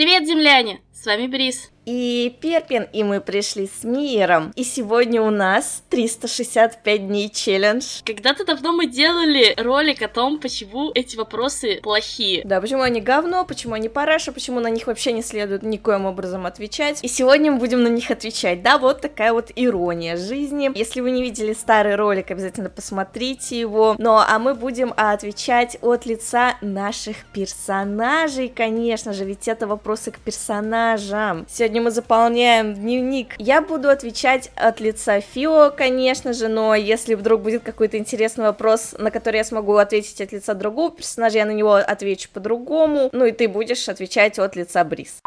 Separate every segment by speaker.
Speaker 1: Привет, земляне! С вами Брис.
Speaker 2: И Перпин, и мы пришли с миром. И сегодня у нас 365 дней челлендж.
Speaker 1: Когда-то давно мы делали ролик о том, почему эти вопросы плохие.
Speaker 2: Да, почему они говно, почему они параша, почему на них вообще не следует никоим образом отвечать. И сегодня мы будем на них отвечать. Да, вот такая вот ирония жизни. Если вы не видели старый ролик, обязательно посмотрите его. Ну, а мы будем отвечать от лица наших персонажей, конечно же, ведь это вопросы к персонажам персонажам. Сегодня мы заполняем дневник. Я буду отвечать от лица Фио, конечно же, но если вдруг будет какой-то интересный вопрос, на который я смогу ответить от лица другого персонажа, я на него отвечу по-другому. Ну и ты будешь отвечать от лица Брис.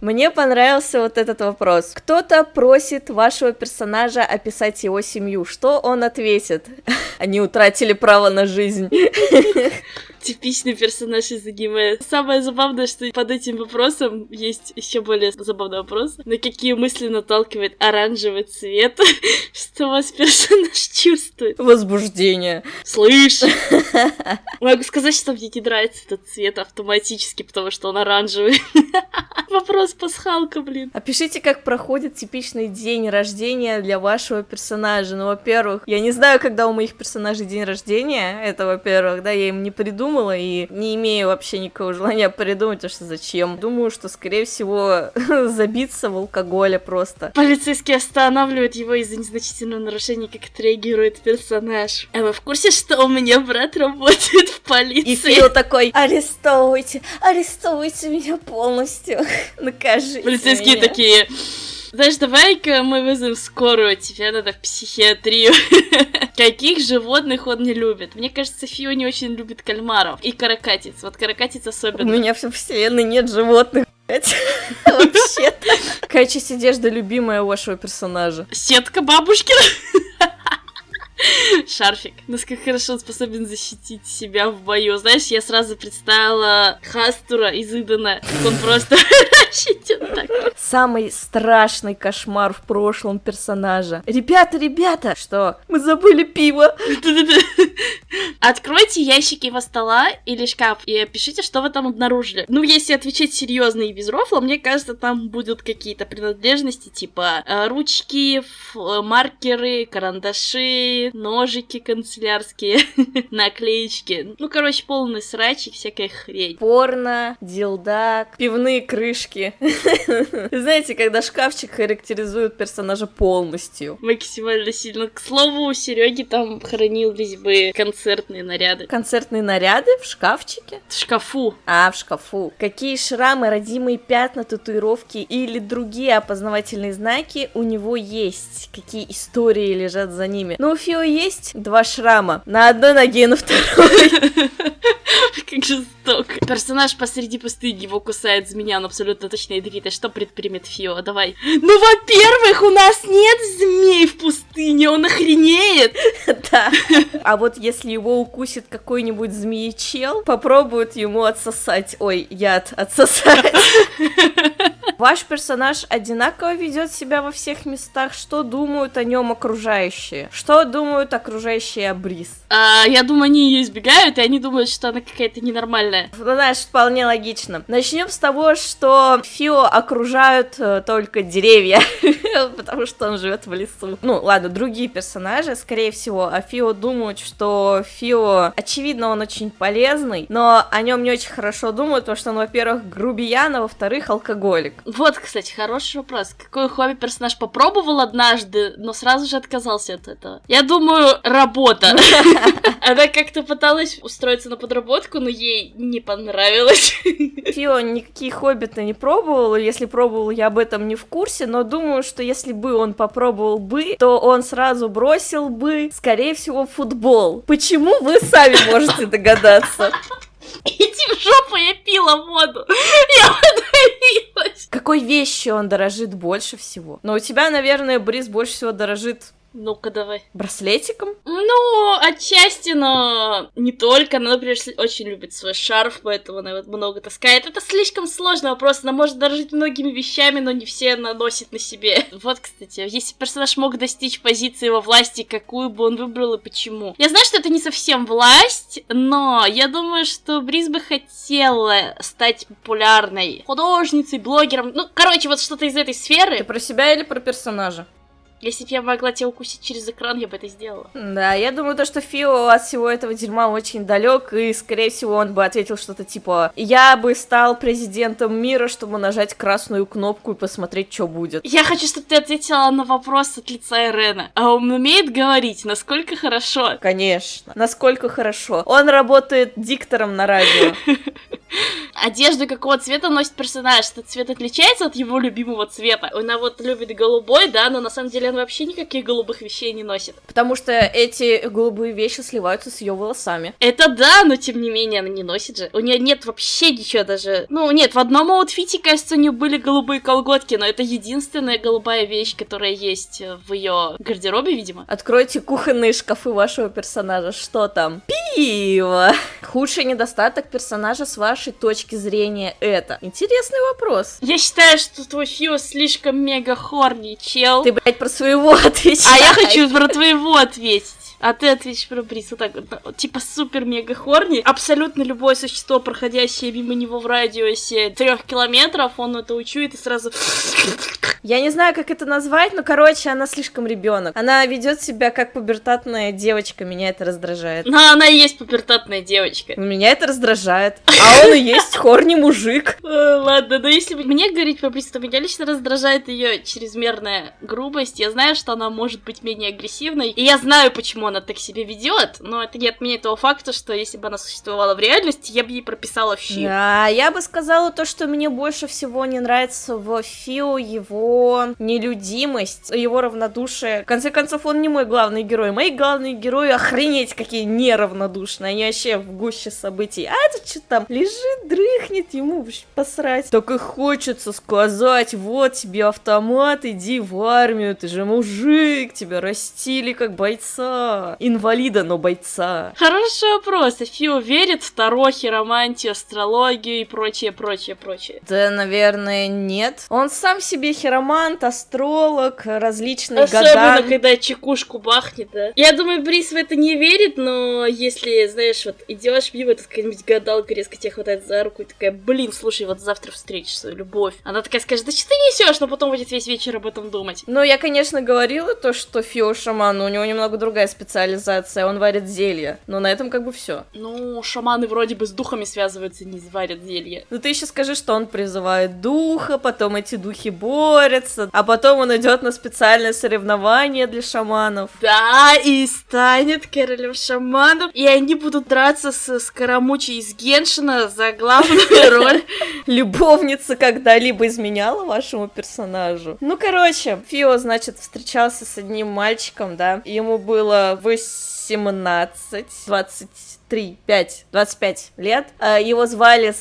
Speaker 2: Мне понравился вот этот вопрос. Кто-то просит вашего персонажа описать его семью. Что он ответит? Они утратили право на жизнь.
Speaker 1: Типичный персонаж из аниме. Самое забавное, что под этим вопросом есть еще более забавный вопрос. На какие мысли наталкивает оранжевый цвет? Что вас персонаж чувствует?
Speaker 2: Возбуждение.
Speaker 1: Слышь! Могу сказать, что мне не нравится этот цвет автоматически, потому что он оранжевый. Вопрос пасхалка, блин.
Speaker 2: Опишите, как проходит типичный день рождения для вашего персонажа. Ну, во-первых, я не знаю, когда у моих персонажей день рождения. Это, во-первых, да, я им не придумала и не имею вообще никакого желания придумать, а что зачем. Думаю, что, скорее всего, забиться в алкоголе просто.
Speaker 1: Полицейский останавливает его из-за незначительного нарушения, как отреагирует персонаж. А вы в курсе, что у меня брат работает в полиции?
Speaker 2: И Фил такой, арестовывайте, арестовывайте меня полностью. Накажите
Speaker 1: Полицейские
Speaker 2: меня.
Speaker 1: такие... Знаешь, давай-ка мы вызовем скорую, тебе надо в психиатрию. Каких животных он не любит? Мне кажется, Фио не очень любит кальмаров и каракатиц. Вот каракатиц
Speaker 2: У
Speaker 1: особенно.
Speaker 2: меня в вселенной нет животных. Вообще-то. Какая часть одежды любимая у вашего персонажа?
Speaker 1: Сетка бабушкина. Шарфик. Насколько хорошо он способен защитить себя в бою. Знаешь, я сразу представила Хастура из Идена. Он просто защитит так.
Speaker 2: Самый страшный кошмар в прошлом персонажа. Ребята, ребята! Что? Мы забыли пиво!
Speaker 1: Откройте ящики его стола или шкаф и опишите, что вы там обнаружили. Ну, если отвечать серьезно и без рофла, мне кажется, там будут какие-то принадлежности, типа э, ручки, ф- э, маркеры, карандаши, ножики канцелярские, наклеечки. Ну, короче, полный срач и всякая хрень.
Speaker 2: Порно, дилдак, пивные крышки. Знаете, когда шкафчик характеризует персонажа полностью.
Speaker 1: Максимально сильно. К слову, у Сереги там хранились бы концертные наряды.
Speaker 2: Концертные наряды в шкафчике?
Speaker 1: В шкафу.
Speaker 2: А, в шкафу. Какие шрамы, родимые пятна, татуировки или другие опознавательные знаки у него есть? Какие истории лежат за ними? Ну, у Фио есть два шрама. На одной ноге и на второй.
Speaker 1: Как жестоко. Персонаж посреди пустыни его кусает змея, он абсолютно точно ядовит. А что предпримет Фио? Давай. Ну, во-первых, у нас нет змей в пустыне, он охренеет.
Speaker 2: Да. А вот если его укусит какой-нибудь змеечел, попробует ему отсосать. Ой, яд отсосать. Ваш персонаж одинаково ведет себя во всех местах. Что думают о нем окружающие? Что думают окружающие о Брис?
Speaker 1: А, я думаю, они ее избегают, и они думают, что она какая-то ненормальная.
Speaker 2: Ну, знаешь, вполне логично. Начнем с того, что Фио окружают э, только деревья, потому что он живет в лесу. Ну, ладно, другие персонажи, скорее всего, а Фио думают, что Фио, очевидно, он очень полезный, но о нем не очень хорошо думают, потому что он, во-первых, грубиян, а во-вторых, алкоголик.
Speaker 1: Вот, кстати, хороший вопрос. Какой хобби персонаж попробовал однажды, но сразу же отказался от этого? Я думаю, работа. Она как-то пыталась устроиться на подработку, но ей не понравилось.
Speaker 2: Фио никакие хобби-то не пробовал, если пробовал, я об этом не в курсе, но думаю, что если бы он попробовал бы, то он сразу бросил бы, скорее всего, футбол. Почему вы сами можете догадаться?
Speaker 1: Жопу, я пила воду. Я подавилась.
Speaker 2: Какой вещью он дорожит больше всего? Но у тебя, наверное, Брис больше всего дорожит
Speaker 1: Ну-ка, давай.
Speaker 2: Браслетиком?
Speaker 1: Ну, отчасти, но не только. Она, например, очень любит свой шарф, поэтому она вот много таскает. Это слишком сложный вопрос. Она может дорожить многими вещами, но не все она носит на себе. Вот, кстати, если персонаж мог достичь позиции во власти, какую бы он выбрал и почему. Я знаю, что это не совсем власть, но я думаю, что Бриз бы хотела стать популярной художницей, блогером. Ну, короче, вот что-то из этой сферы.
Speaker 2: Ты про себя или про персонажа?
Speaker 1: Если бы я могла тебя укусить через экран, я бы это сделала.
Speaker 2: Да, я думаю, то, что Фио от всего этого дерьма очень далек, и, скорее всего, он бы ответил что-то типа «Я бы стал президентом мира, чтобы нажать красную кнопку и посмотреть, что будет».
Speaker 1: Я хочу, чтобы ты ответила на вопрос от лица Ирена. А он умеет говорить? Насколько хорошо?
Speaker 2: Конечно. Насколько хорошо. Он работает диктором на радио.
Speaker 1: Одежду какого цвета носит персонаж? Этот цвет отличается от его любимого цвета? Она вот любит голубой, да, но на самом деле он вообще никаких голубых вещей не носит.
Speaker 2: Потому что эти голубые вещи сливаются с ее волосами.
Speaker 1: Это да, но тем не менее она не носит же. У нее нет вообще ничего даже. Ну, нет, в одном outfit е, кажется, у нее были голубые колготки, но это единственная голубая вещь, которая есть в ее гардеробе, видимо.
Speaker 2: Откройте кухонные шкафы вашего персонажа. Что там? Пиво! Худший недостаток персонажа с вашей точки зрения это? Интересный вопрос.
Speaker 1: Я считаю, что твой Фио слишком мега хорни, чел.
Speaker 2: Ты, блядь, про своего отвечай.
Speaker 1: А я хочу про твоего ответить. А ты ответишь про Бриз вот так вот, типа супер-мега хорни. Абсолютно любое существо, проходящее мимо него в радиусе трех километров, он это учует и сразу...
Speaker 2: Я не знаю, как это назвать, но, короче, она слишком ребенок. Она ведет себя как пубертатная девочка, меня это раздражает.
Speaker 1: Но она и есть пубертатная девочка.
Speaker 2: Меня это раздражает. А он и есть хорни мужик.
Speaker 1: Ладно, но если мне говорить про Бриз, то меня лично раздражает ее чрезмерная грубость. Я знаю, что она может быть менее агрессивной, и я знаю, почему она так себя ведет, но это не отменяет того факта, что если бы она существовала в реальности, я бы ей прописала Фи.
Speaker 2: Да, я бы сказала то, что мне больше всего не нравится в Фио его нелюдимость, его равнодушие. В конце концов, он не мой главный герой. Мои главные герои, охренеть, какие неравнодушные. Они вообще в гуще событий. А это что там, лежит, дрыхнет, ему посрать. Так и хочется сказать, вот тебе автомат, иди в армию, ты же мужик, тебя растили как бойца инвалида, но бойца.
Speaker 1: Хороший вопрос. Фио верит в Таро, хиромантию, астрологию и прочее, прочее, прочее?
Speaker 2: Да, наверное, нет. Он сам себе хиромант, астролог, различные
Speaker 1: Особенно,
Speaker 2: гадан.
Speaker 1: когда чекушку бахнет, да. Я думаю, Брис в это не верит, но если, знаешь, вот идешь мимо, тут какая-нибудь гадалка резко тебя хватает за руку и такая, блин, слушай, вот завтра свою любовь. Она такая скажет, да что ты несешь, но потом будет весь вечер об этом думать.
Speaker 2: Ну, я, конечно, говорила то, что Фио шаман, но у него немного другая специализация, он варит зелья. Но на этом как бы все.
Speaker 1: Ну, шаманы вроде бы с духами связываются, не варят зелья.
Speaker 2: Ну ты еще скажи, что он призывает духа, потом эти духи борются, а потом он идет на специальное соревнование для шаманов.
Speaker 1: Да, и станет королем шаманов, и они будут драться с Скоромучей из Геншина за главную роль.
Speaker 2: Любовница когда-либо изменяла вашему персонажу? Ну, короче, Фио, значит, встречался с одним мальчиком, да, ему было 18, 23, 5, 25 лет. А, Его звали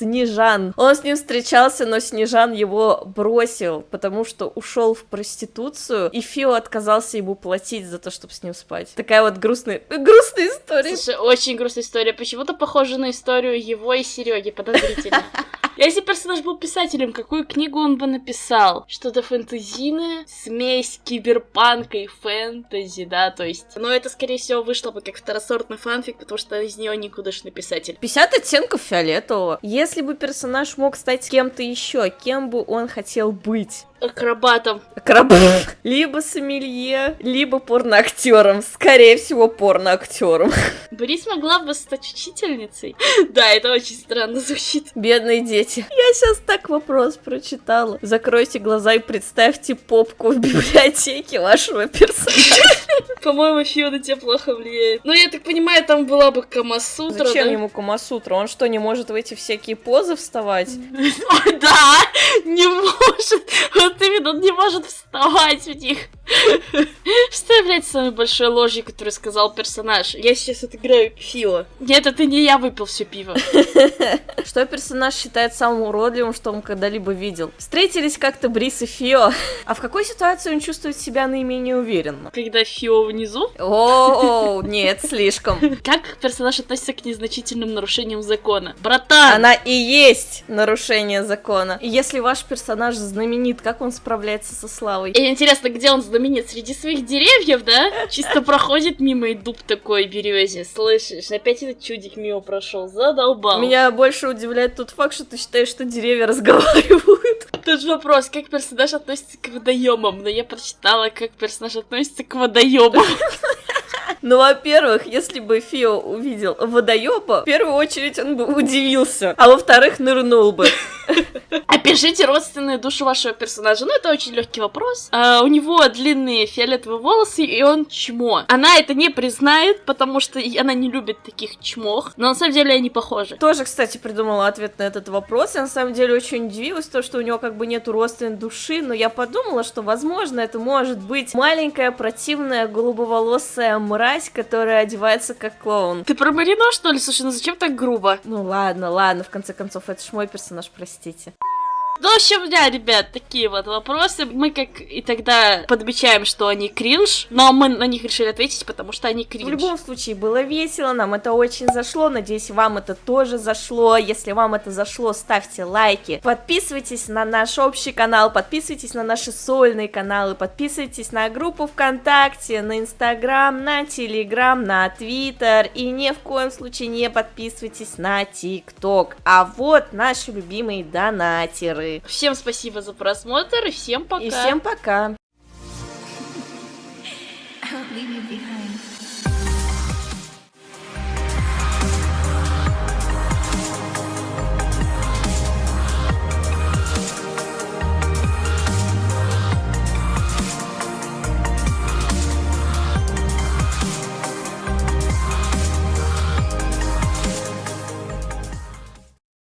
Speaker 2: Снежан. Он с ним встречался, но Снежан его бросил, потому что ушел в проституцию, и Фио отказался ему платить за то, чтобы с ним спать. Такая вот грустная, грустная история.
Speaker 1: Слушай, очень грустная история. Почему-то похожа на историю его и Сереги, подозрительно. Если персонаж был писателем, какую книгу он бы написал? Что-то фэнтезийное? Смесь киберпанка и фэнтези, да, то есть... Но это, скорее всего, вышло бы как второсортный фанфик, потому что из него никудышный писатель.
Speaker 2: 50 оттенков фиолетового. Если бы персонаж мог стать кем-то еще, кем бы он хотел быть?
Speaker 1: Акробатом.
Speaker 2: Акробат. Либо сомелье, либо порноактером. Скорее всего, порноактером.
Speaker 1: Борис могла бы стать учительницей. Да, это очень странно звучит.
Speaker 2: Бедные дети. Я сейчас так вопрос прочитала. Закройте глаза и представьте попку в библиотеке вашего персонажа.
Speaker 1: По-моему, Фио на тебя плохо влияет. Ну, я так понимаю, там была бы Камасутра,
Speaker 2: Зачем
Speaker 1: да?
Speaker 2: ему Камасутра? Он что, не может в эти всякие позы вставать?
Speaker 1: Да, не может. Именно, он не может вставать в них. Что является самой большой ложью, которую сказал персонаж? Я сейчас отыграю Фио. Нет, это не я выпил все пиво.
Speaker 2: Что персонаж считает самым уродливым, что он когда-либо видел? Встретились как-то Брис и Фио. А в какой ситуации он чувствует себя наименее уверенно?
Speaker 1: Когда Фио внизу?
Speaker 2: О, нет, слишком.
Speaker 1: Как персонаж относится к незначительным нарушениям закона? Братан!
Speaker 2: Она и есть нарушение закона. И если ваш персонаж знаменит, как он справляется со славой?
Speaker 1: И интересно, где он знаменит? Среди своих деревьев, да? Чисто проходит мимо и дуб такой березе. Слышишь, опять этот чудик мимо прошел, задолбал.
Speaker 2: Меня больше удивляет тот факт, что ты считаешь, что деревья разговаривают.
Speaker 1: Тут же вопрос, как персонаж относится к водоемам, но я прочитала, как персонаж относится к водоемам.
Speaker 2: Ну, во-первых, если бы Фио увидел водоеба, в первую очередь он бы удивился, а во-вторых, нырнул бы.
Speaker 1: Опишите родственные души вашего персонажа. Ну, это очень легкий вопрос. А, у него длинные фиолетовые волосы, и он чмо. Она это не признает, потому что она не любит таких чмох. Но на самом деле они похожи.
Speaker 2: Тоже, кстати, придумала ответ на этот вопрос. Я на самом деле очень удивилась, то, что у него как бы нету родственной души, но я подумала, что, возможно, это может быть маленькая, противная, голубоволосая мразь, которая одевается как клоун.
Speaker 1: Ты про Марино, что ли? Слушай, ну зачем так грубо?
Speaker 2: Ну ладно, ладно, в конце концов, это ж мой персонаж, простите.
Speaker 1: Ну, в общем, да, ребят, такие вот вопросы. Мы как и тогда подмечаем, что они кринж, но мы на них решили ответить, потому что они кринж.
Speaker 2: В любом случае, было весело, нам это очень зашло, надеюсь, вам это тоже зашло. Если вам это зашло, ставьте лайки, подписывайтесь на наш общий канал, подписывайтесь на наши сольные каналы, подписывайтесь на группу ВКонтакте, на Инстаграм, на Телеграм, на Твиттер и ни в коем случае не подписывайтесь на ТикТок. А вот наши любимые донатеры. Анны.
Speaker 1: Всем спасибо за просмотр и всем пока.
Speaker 2: И всем пока.
Speaker 3: Leave you behind.